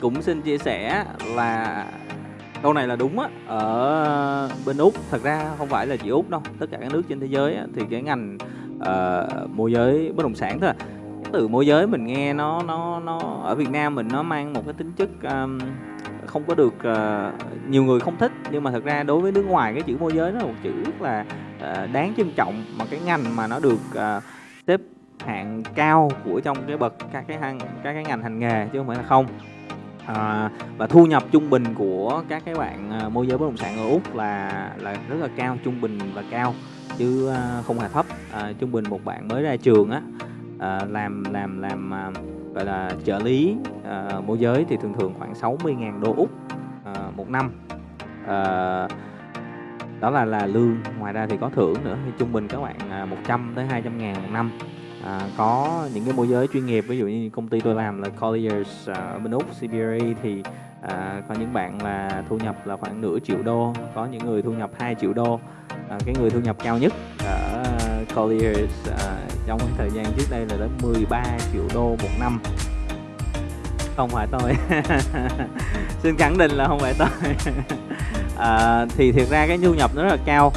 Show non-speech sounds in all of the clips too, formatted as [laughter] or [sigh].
cũng xin chia sẻ là câu này là đúng á. Ở bên Úc, thật ra không phải là chỉ Úc đâu, tất cả các nước trên thế giới á, thì cái ngành, uh, môi giới bất động sản thôi. Cái từ môi giới mình nghe nó nó nó ở Việt Nam mình nó mang một cái tính chất, um, không có được, uh, nhiều người không thích, nhưng mà thật ra đối với nước ngoài cái chữ môi giới nó là một chữ rất là, uh, đáng trân trọng, mà cái ngành mà nó được, uh, xếp hạng cao của trong cái bậc các cái hàng các cái ngành hành nghề chứ không phải là không à, và thu nhập trung bình của các cái bạn, ờ, môi giới bất động sản ở Úc là là rất là cao, trung bình và cao chứ, ờ, không hề thấp. à, trung bình một bạn mới ra trường á, à, làm làm làm, à, gọi là, trợ lý, à, môi giới thì thường thường khoảng 60.000 đô Úc, à, một năm. à, đó là là lương, ngoài ra thì có thưởng nữa, thì trung bình các bạn, 100 tới 200 ngàn một năm. À, có những cái môi giới chuyên nghiệp, ví dụ như công ty tôi làm là Colliers, ở bên Úc, CBRE thì, à, có những bạn là thu nhập là khoảng nửa triệu đô, có những người thu nhập 2 triệu đô. À, cái người thu nhập cao nhất ở Colliers, à, trong cái thời gian trước đây là đến 13 triệu đô một năm. Không phải tôi. [laughs] Xin khẳng định là không phải tôi. [laughs] à, thì thiệt ra cái thu nhập nó rất là cao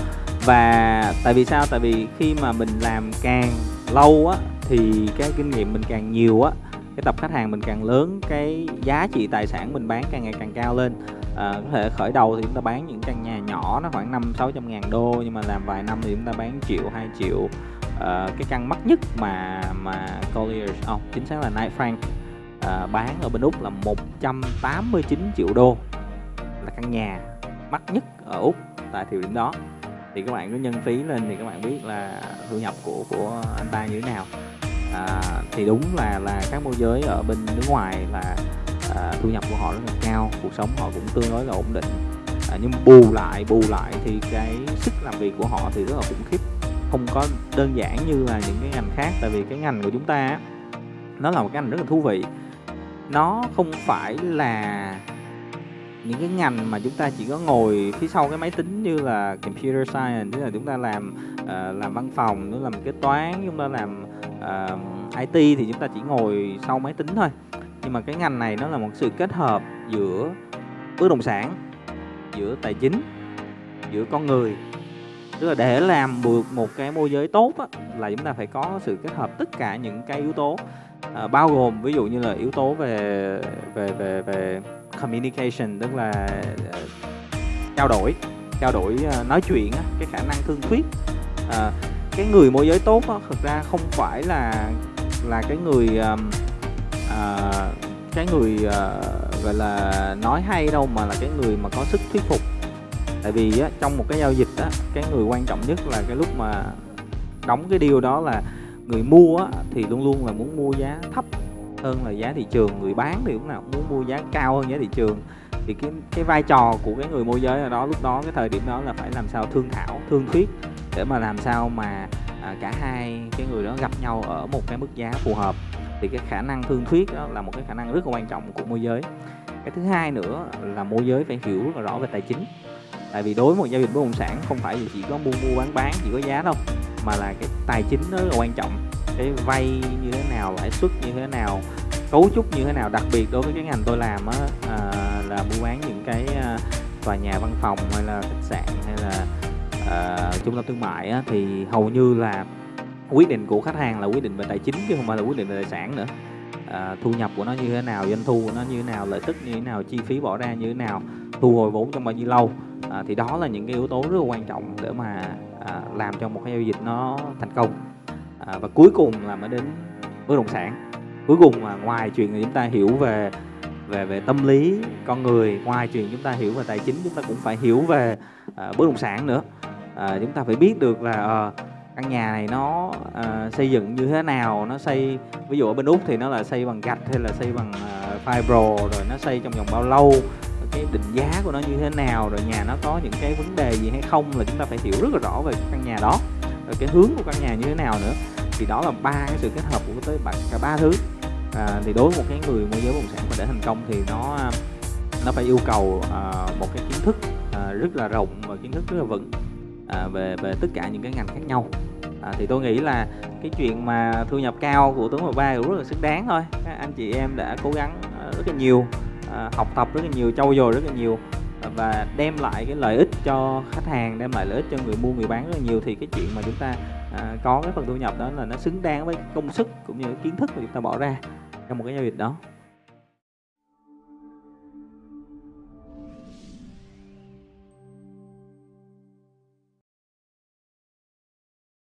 và tại vì sao? Tại vì khi mà mình làm càng lâu á, thì cái kinh nghiệm mình càng nhiều á, cái tập khách hàng mình càng lớn, cái giá trị tài sản mình bán càng ngày càng cao lên. à, có thể khởi đầu thì chúng ta bán những căn nhà nhỏ nó khoảng năm sáu trăm ngàn đô, nhưng mà làm vài năm thì chúng ta bán triệu hai triệu à, cái căn mắc nhất mà mà Colliers oh, chính xác là Knight Frank, à, bán ở bên Úc là 189 triệu đô, là căn nhà mắc nhất ở Úc tại thời điểm đó. Thì các bạn cứ nhân phí lên thì các bạn biết là thu nhập của của anh ta như thế nào. À, thì đúng là là các môi giới ở bên nước ngoài là, à, thu nhập của họ rất là cao, cuộc sống họ cũng tương đối là ổn định. À, nhưng bù lại bù lại thì cái sức làm việc của họ thì rất là khủng khiếp, không có đơn giản như là những cái ngành khác. Tại vì cái ngành của chúng ta nó là một cái ngành rất là thú vị. Nó không phải là những cái ngành mà chúng ta chỉ có ngồi phía sau cái máy tính như là computer science, tức là chúng ta làm, uh, làm văn phòng, chúng ta làm kế toán, chúng ta làm, ờ, uh, IT thì chúng ta chỉ ngồi sau máy tính thôi. Nhưng mà cái ngành này nó là một sự kết hợp giữa bất động sản, giữa tài chính, giữa con người. Tức là để làm được một cái môi giới tốt á, là chúng ta phải có sự kết hợp tất cả những cái yếu tố, à, bao gồm ví dụ như là yếu tố về về về về communication, tức là, ờ, trao đổi, trao đổi, ờ, nói chuyện á, cái khả năng thương thuyết. Ờ, cái người môi giới tốt á, thực ra không phải là là cái người, ờm, ờ, cái người, ờ, gọi là, nói hay đâu, mà là cái người mà có sức thuyết phục. Tại vì á, trong một cái giao dịch á, cái người quan trọng nhất là cái lúc mà đóng cái deal đó là người mua á, thì luôn luôn là muốn mua giá thấp hơn là giá thị trường, người bán thì lúc nào cũng muốn mua giá cao hơn giá thị trường. Thì cái cái vai trò của cái người môi giới ở đó lúc đó, cái thời điểm đó là phải làm sao thương thảo, thương thuyết để mà làm sao mà, à, cả hai cái người đó gặp nhau ở một cái mức giá phù hợp. Thì cái khả năng thương thuyết đó là một cái khả năng rất là quan trọng của môi giới. Cái thứ hai nữa là môi giới phải hiểu rất là rõ về tài chính. Tại vì đối với một giao dịch bất động sản không phải là chỉ có mua mua bán bán, chỉ có giá đâu, mà là cái tài chính nó rất là quan trọng. Cái vay như thế nào, lãi suất như thế nào, cấu trúc như thế nào. Đặc biệt đối với cái ngành tôi làm á, à, là mua bán những cái, à, tòa nhà văn phòng hay là khách sạn hay là, à, trung tâm thương mại á, thì hầu như là quyết định của khách hàng là quyết định về tài chính chứ không phải là quyết định về tài sản nữa. à, thu nhập của nó như thế nào, doanh thu của nó như thế nào, lợi tức như thế nào, chi phí bỏ ra như thế nào, thu hồi vốn trong bao nhiêu lâu. À, thì đó là những cái yếu tố rất là quan trọng để mà, à, làm cho một cái giao dịch nó thành công. À, và cuối cùng là mới đến bất động sản. Cuối cùng là ngoài chuyện là chúng ta hiểu về về về tâm lý con người, ngoài chuyện chúng ta hiểu về tài chính, chúng ta cũng phải hiểu về, à, bất động sản nữa. à, chúng ta phải biết được là, à, căn nhà này nó, à, xây dựng như thế nào, nó xây ví dụ ở bên Úc thì nó là xây bằng gạch hay là xây bằng, à, fibro, rồi nó xây trong vòng bao lâu, cái định giá của nó như thế nào, rồi nhà nó có những cái vấn đề gì hay không là chúng ta phải hiểu rất là rõ về căn nhà đó, rồi cái hướng của căn nhà như thế nào nữa. Thì đó là ba cái sự kết hợp của tới bạn cả ba thứ. À, thì đối với một cái người môi giới bất động sản mà để thành công thì nó, nó phải yêu cầu, à, một cái kiến thức, à, rất là rộng và kiến thức rất là vững, à, về về tất cả những cái ngành khác nhau. À, thì tôi nghĩ là cái chuyện mà thu nhập cao của Tuấn và Ba cũng rất là xứng đáng thôi. Các anh chị em đã cố gắng, à, rất là nhiều, à, học tập rất là nhiều, trau dồi rất là nhiều à, và đem lại cái lợi ích cho khách hàng, đem lại lợi ích cho người mua, người bán rất là nhiều thì cái chuyện mà chúng ta, à, có cái phần thu nhập đó là nó xứng đáng với công sức cũng như kiến thức mà chúng ta bỏ ra trong một cái giao dịch đó.